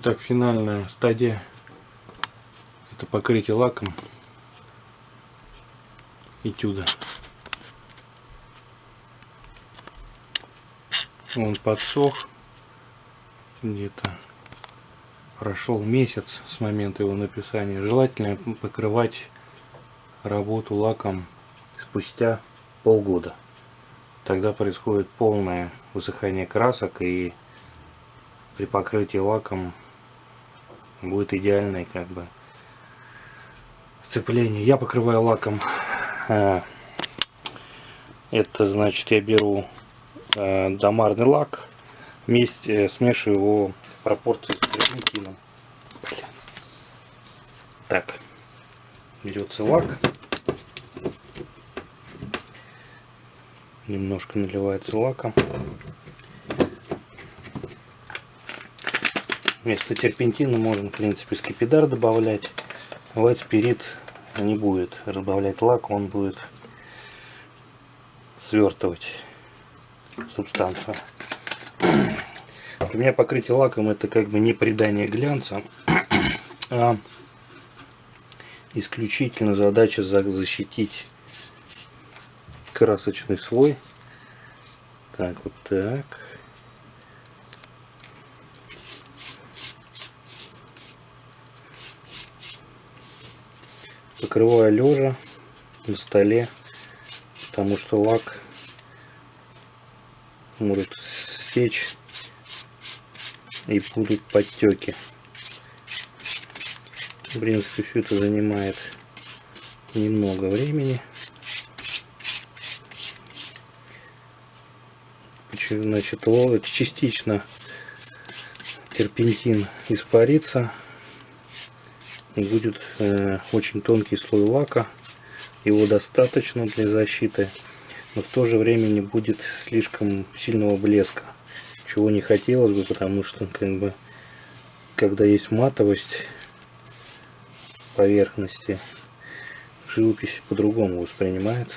Итак, финальная стадия. Это покрытие лаком этюда. Он подсох. Где-то прошел месяц с момента его написания. Желательно покрывать работу лаком спустя полгода. Тогда происходит полное высыхание красок и при покрытии лаком будет идеальное как бы сцепление. Я покрываю лаком. Э, это значит я беру э, домарный лак, вместе э, смешиваю его в пропорции с терпентином. Так, берется лак, немножко наливается лаком. Вместо терпентина можно, в принципе, скипидар добавлять. White спирит не будет разбавлять лак, он будет свертывать субстанцию. У меня покрытие лаком это как бы не придание глянца, а исключительно задача защитить красочный слой. Так, вот так. Покрываю лежа на столе, потому что лак может сечь и будут подтеки. В принципе, все это занимает немного времени. Значит, частично терпентин испарится будет э, очень тонкий слой лака. Его достаточно для защиты, но в то же время не будет слишком сильного блеска, чего не хотелось бы, потому что как бы когда есть матовость поверхности, живопись по-другому воспринимается.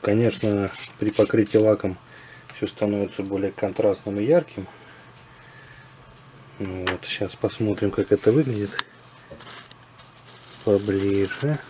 Конечно, при покрытии лаком все становится более контрастным и ярким. Ну вот, сейчас посмотрим, как это выглядит поближе.